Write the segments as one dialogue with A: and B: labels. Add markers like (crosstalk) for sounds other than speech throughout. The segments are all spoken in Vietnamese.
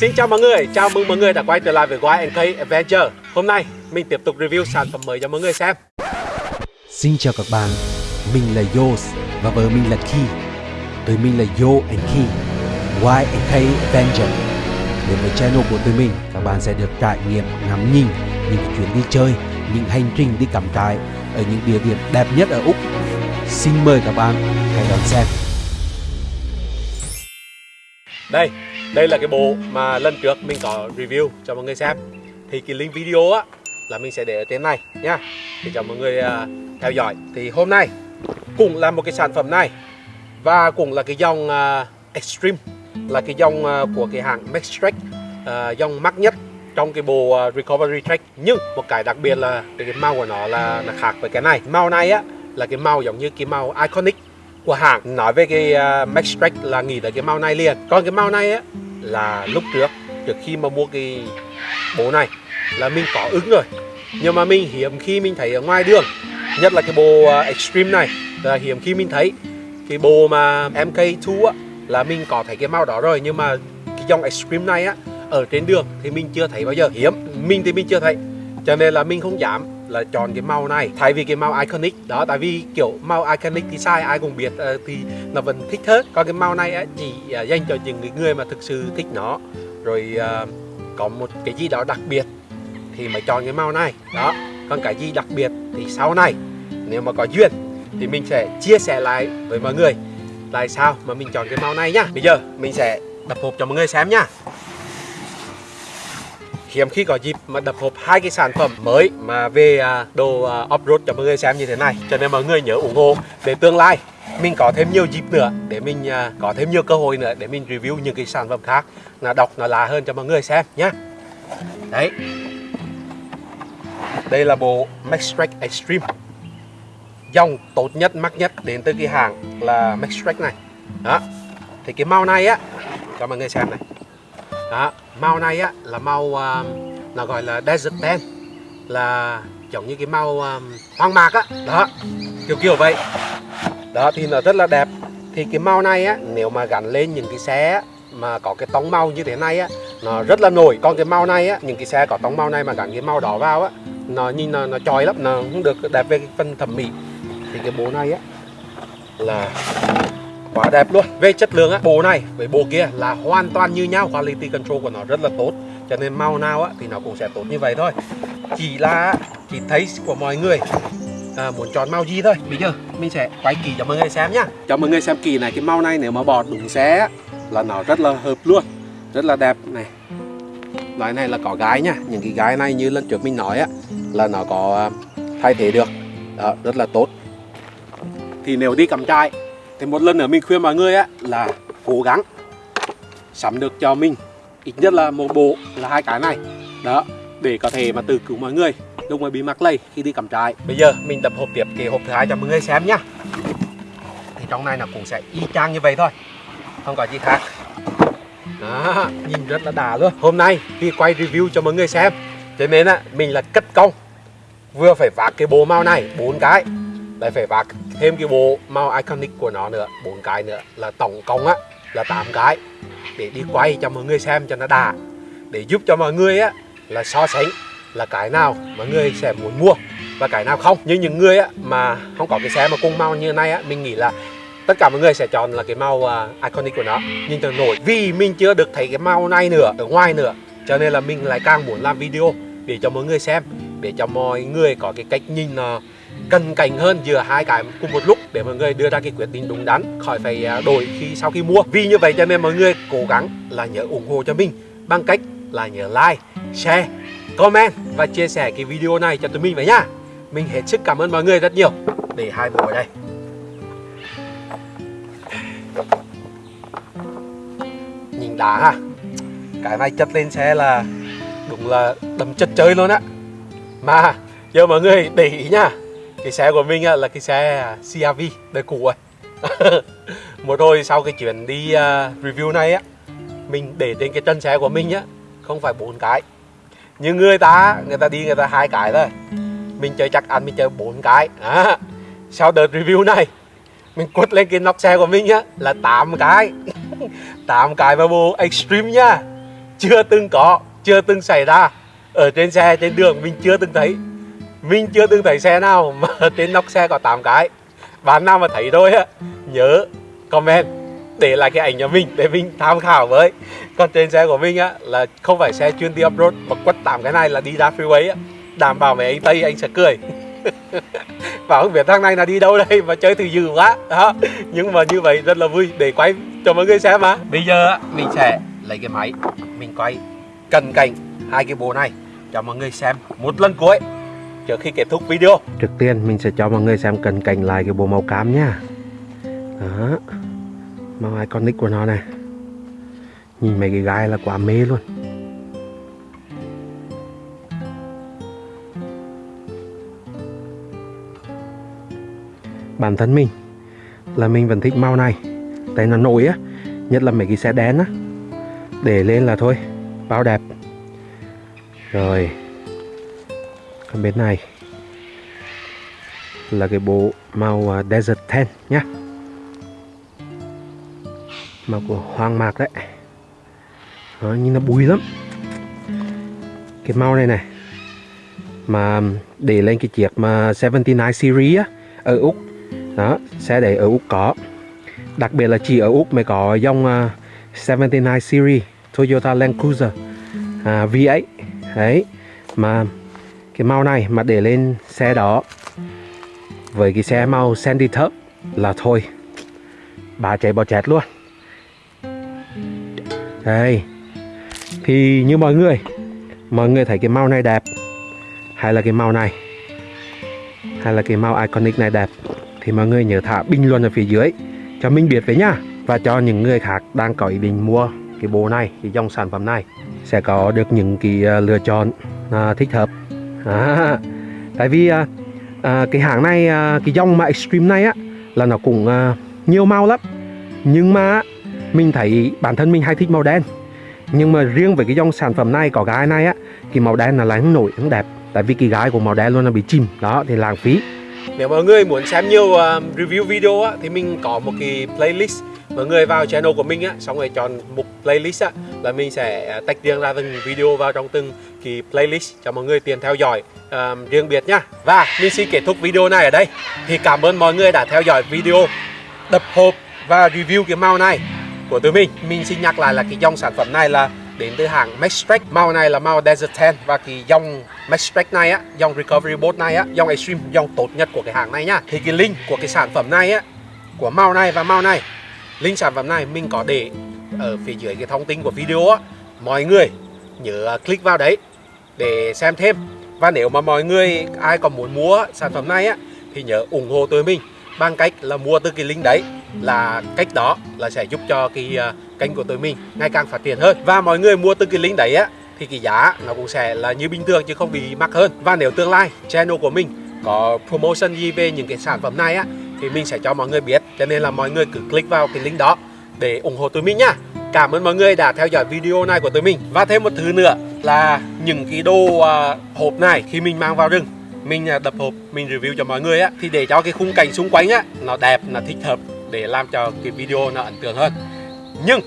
A: Xin chào mọi người, chào mừng mọi người đã quay trở lại với YNK Adventure. Hôm nay mình tiếp tục review sản phẩm mới cho mọi người xem.
B: Xin chào các bạn, mình là Yos và vợ mình là Ki. Tụi mình là Yo and Ki YNK Adventure. Đến với channel của tụi mình, các bạn sẽ được trải nghiệm ngắm nhìn những chuyến đi chơi, những hành trình đi cắm trại ở những địa điểm đẹp nhất ở Úc. Xin mời các bạn hãy đón xem.
A: Đây, đây là cái bộ mà lần trước mình có review cho mọi người xem. Thì cái link video á là mình sẽ để ở trên này nha. Để cho mọi người uh, theo dõi. Thì hôm nay cũng là một cái sản phẩm này. Và cũng là cái dòng uh, Extreme. Là cái dòng uh, của cái hãng Maxtrack uh, Dòng mắc nhất trong cái bộ uh, Recovery Track Nhưng một cái đặc biệt là cái, cái màu của nó là, là khác với cái này. Màu này á là cái màu giống như cái màu Iconic của hãng nói về cái uh, Max Track là nghĩ tới cái màu này liền. Còn cái màu này á là lúc trước trước khi mà mua cái bộ này là mình có ứng rồi nhưng mà mình hiếm khi mình thấy ở ngoài đường nhất là cái bộ uh, Extreme này là hiếm khi mình thấy. Cái bộ mà MK2 á là mình có thấy cái màu đó rồi nhưng mà cái dòng Extreme này á ở trên đường thì mình chưa thấy bao giờ hiếm. Mình thì mình chưa thấy cho nên là mình không dám là chọn cái màu này. Thay vì cái màu iconic đó tại vì kiểu màu iconic thì sai ai cũng biết uh, thì nó vẫn thích hết còn cái màu này chỉ uh, dành cho những người mà thực sự thích nó. Rồi uh, có một cái gì đó đặc biệt thì mới chọn cái màu này. Đó còn cái gì đặc biệt thì sau này nếu mà có duyên thì mình sẽ chia sẻ lại với mọi người. Tại sao mà mình chọn cái màu này nhá? Bây giờ mình sẽ đập hộp cho mọi người xem nhá hiếm khi có dịp mà đập hộp hai cái sản phẩm mới mà về à, đồ à, off-road cho mọi người xem như thế này. Cho nên mọi người nhớ ủng hộ để tương lai. Mình có thêm nhiều dịp nữa để mình à, có thêm nhiều cơ hội nữa để mình review những cái sản phẩm khác là đọc nó lạ hơn cho mọi người xem nhé đấy. Đây là bộ Maxtrack Extreme. Dòng tốt nhất, mắc nhất đến từ cái hàng là Maxtrack này. Đó. Thì cái màu này á, cho mọi người xem này. Đó màu này á là màu uh, nó gọi là desert tan là giống như cái màu um, hoang mạc á. Đó kiểu kiểu vậy. Đó thì nó rất là đẹp. Thì cái màu này á nếu mà gắn lên những cái xe mà có cái tông màu như thế này á nó rất là nổi. Còn cái màu này á những cái xe có tông màu này mà gắn cái màu đỏ vào á nó nhìn nó nó chói lắm nó không được đẹp về cái phần thẩm mỹ. Thì cái bộ này á là quá đẹp luôn. Về chất lượng á bộ này với bộ kia là hoàn toàn như nhau. Quality control của nó rất là tốt. Cho nên màu nào á thì nó cũng sẽ tốt như vậy thôi. Chỉ là chỉ thấy của mọi người à, muốn chọn màu gì thôi. Bây giờ mình sẽ quay kỳ cho mọi người xem nhá. Cho mọi người xem kỳ này cái màu này nếu mà bỏ đúng xe á, là nó rất là hợp luôn. Rất là đẹp này. Loại này là có gái nhá. Những cái gái này như lần trước mình nói á là nó có à, thay thế được. Đó, rất là tốt. Thì nếu đi cắm trai thì một lần nữa mình khuyên mọi người á, là cố gắng sắm được cho mình, ít nhất là một bộ là hai cái này. Đó, để có thể mà tự cứu mọi người lúc mà bị mắc lây khi đi cắm trại. Bây giờ mình tập hộp tiếp cái hộp thứ hai cho mọi người xem nhá. Thì trong này nó cũng sẽ y chang như vậy thôi, không có gì khác. Đó, nhìn rất là đà luôn. Hôm nay khi quay review cho mọi người xem. Cho nên á, mình là cất công. Vừa phải vác cái bộ màu này, bốn cái, lại phải vác thêm cái bộ màu iconic của nó nữa bốn cái nữa là tổng cộng á là 8 cái. Để đi quay cho mọi người xem cho nó đà để giúp cho mọi người á là so sánh là cái nào mọi người sẽ muốn mua và cái nào không. Như những người á mà không có cái xe mà cùng màu như này á mình nghĩ là tất cả mọi người sẽ chọn là cái màu uh, iconic của nó. Nhìn cho nổi vì mình chưa được thấy cái màu này nữa ở ngoài nữa cho nên là mình lại càng muốn làm video để cho mọi người xem để cho mọi người có cái cách nhìn uh, cân cảnh hơn giữa hai cái cùng một lúc để mọi người đưa ra cái quyết định đúng đắn, khỏi phải à, đổi khi sau khi mua. Vì như vậy cho nên mọi người cố gắng là nhớ ủng hộ cho mình bằng cách là nhớ like, share, comment và chia sẻ cái video này cho tụi mình vậy nhá mình hết sức cảm ơn mọi người rất nhiều. Để hai bộ ở đây. Nhìn đá ha. Cái này chất lên xe là đúng là đầm chất chơi luôn á. Mà, giờ mọi người để ý nhá cái xe của mình là cái xe à, CRV đời cũ rồi (laughs) một hồi sau cái chuyến đi à, review này á mình để trên cái chân xe của mình á không phải bốn cái. Như người ta người ta đi người ta hai cái thôi. Mình chơi chắc ăn mình chơi bốn cái. À, sau đợt review này mình quất lên cái nóc xe của mình á là 8 cái. (laughs) 8 cái và bộ extreme nha. Chưa từng có chưa từng xảy ra. Ở trên xe trên đường mình chưa từng thấy mình chưa từng thấy xe nào mà trên nóc xe có 8 cái. Bạn nào mà thấy rồi á nhớ comment để lại cái ảnh nhà mình để mình tham khảo với. Còn trên xe của mình á là không phải xe chuyên đi off road mà quất tám cái này là đi ra freeway á. Đảm bảo mấy anh tây anh sẽ cười. (laughs) Và không biết thằng này là đi đâu đây mà chơi từ dữ quá. Đó. Nhưng mà như vậy rất là vui để quay cho mọi người xem mà bây giờ á, mình sẽ lấy cái máy mình quay cận cảnh hai cái bộ này cho mọi người xem một lần cuối trước khi kết thúc video. Trước tiên, mình sẽ cho mọi người xem cận cảnh lại cái bộ màu cam nha đó. Màu iconic của nó này. Nhìn mấy cái gai là quá mê luôn. Bản thân mình là mình vẫn thích màu này. Tại nó nổi á, nhất là mấy cái xe đen á. Để lên là thôi, bao đẹp. Rồi còn bên này là cái bộ màu à, desert tan nhá. Màu của hoang mạc đấy. Đó, nhìn nó bùi lắm. Cái màu này này mà để lên cái chiếc mà 79 series á ở úc. Đó xe để ở úc có. Đặc biệt là chỉ ở úc mới có dòng à, uh, 79 series Toyota Land Cruiser à, V8 đấy mà cái màu này mà để lên xe đó. Với cái xe màu sandy thấp là thôi, bà chạy bò chét luôn. Đây, thì như mọi người mọi người thấy cái màu này đẹp hay là cái màu này? Hay là cái màu iconic này đẹp? Thì mọi người nhớ thả bình luận ở phía dưới cho mình biết với nhá. Và cho những người khác đang có ý định mua cái bộ này, cái dòng sản phẩm này, sẽ có được những cái ờ, lựa chọn à, thích hợp à, tại vì à, à, cái hãng này à, cái dòng mà extreme này á là nó cũng à, nhiều màu lắm. Nhưng mà mình thấy bản thân mình hay thích màu đen. Nhưng mà riêng với cái dòng sản phẩm này có gái này á cái màu đen là lại không nổi không đẹp. Tại vì cái gái của màu đen luôn là bị chìm đó thì lãng phí. Nếu mọi người muốn xem nhiều uh, review video á, thì mình có một cái playlist mọi người vào channel của mình á xong rồi chọn mục playlist á là mình sẽ à, tách riêng ra từng video vào trong từng kỳ playlist cho mọi người tiện theo dõi uh, riêng biệt nhá. Và mình xin kết thúc video này ở đây. Thì cảm ơn mọi người đã theo dõi video đập hộp và review cái màu này của tụi mình. Mình xin nhắc lại là cái dòng sản phẩm này là đến từ hãng Maxtrack màu này là màu Desert Tan và cái dòng Maxtrack này á dòng Recovery Boat này á dòng Extreme dòng tốt nhất của cái hãng này nhá. Thì cái link của cái sản phẩm này á của màu này và màu này link sản phẩm này mình có để ở phía dưới cái thông tin của video á. Mọi người nhớ click vào đấy để xem thêm. Và nếu mà mọi người ai còn muốn mua sản phẩm này á thì nhớ ủng hộ tụi mình bằng cách là mua từ cái link đấy. Là cách đó là sẽ giúp cho cái uh, kênh của tụi mình ngày càng phát triển hơn. Và mọi người mua từ cái link đấy á thì cái giá nó cũng sẽ là như bình thường chứ không bị mắc hơn. Và nếu tương lai channel của mình có promotion gì về những cái sản phẩm này á thì mình sẽ cho mọi người biết. Cho nên là mọi người cứ click vào cái link đó để ủng hộ tụi mình nhá. Cảm ơn mọi người đã theo dõi video này của tụi mình. Và thêm một thứ nữa là những cái đồ uh, hộp này khi mình mang vào rừng mình à, uh, đập hộp mình review cho mọi người á thì để cho cái khung cảnh xung quanh á nó đẹp nó thích hợp để làm cho cái video nó ấn tượng hơn. Nhưng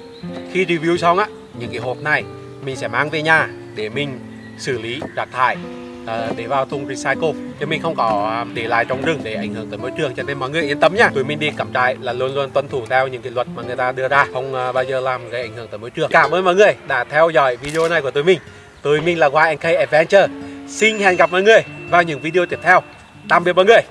A: khi review xong á những cái hộp này mình sẽ mang về nhà để mình xử lý rác thải. Ờ, để vào thùng recycle. Chứ mình không có à, để lại trong rừng để ảnh hưởng tới môi trường, cho nên mọi người yên tâm nhá. Tụi mình đi cắm trại là luôn luôn tuân thủ theo những cái luật mà người ta đưa ra, không à, bao giờ làm gây ảnh hưởng tới môi trường. Cảm ơn mọi người đã theo dõi video này của tụi mình. Tụi mình là YNK Adventure. Xin hẹn gặp mọi người vào những video tiếp theo. Tạm biệt mọi người.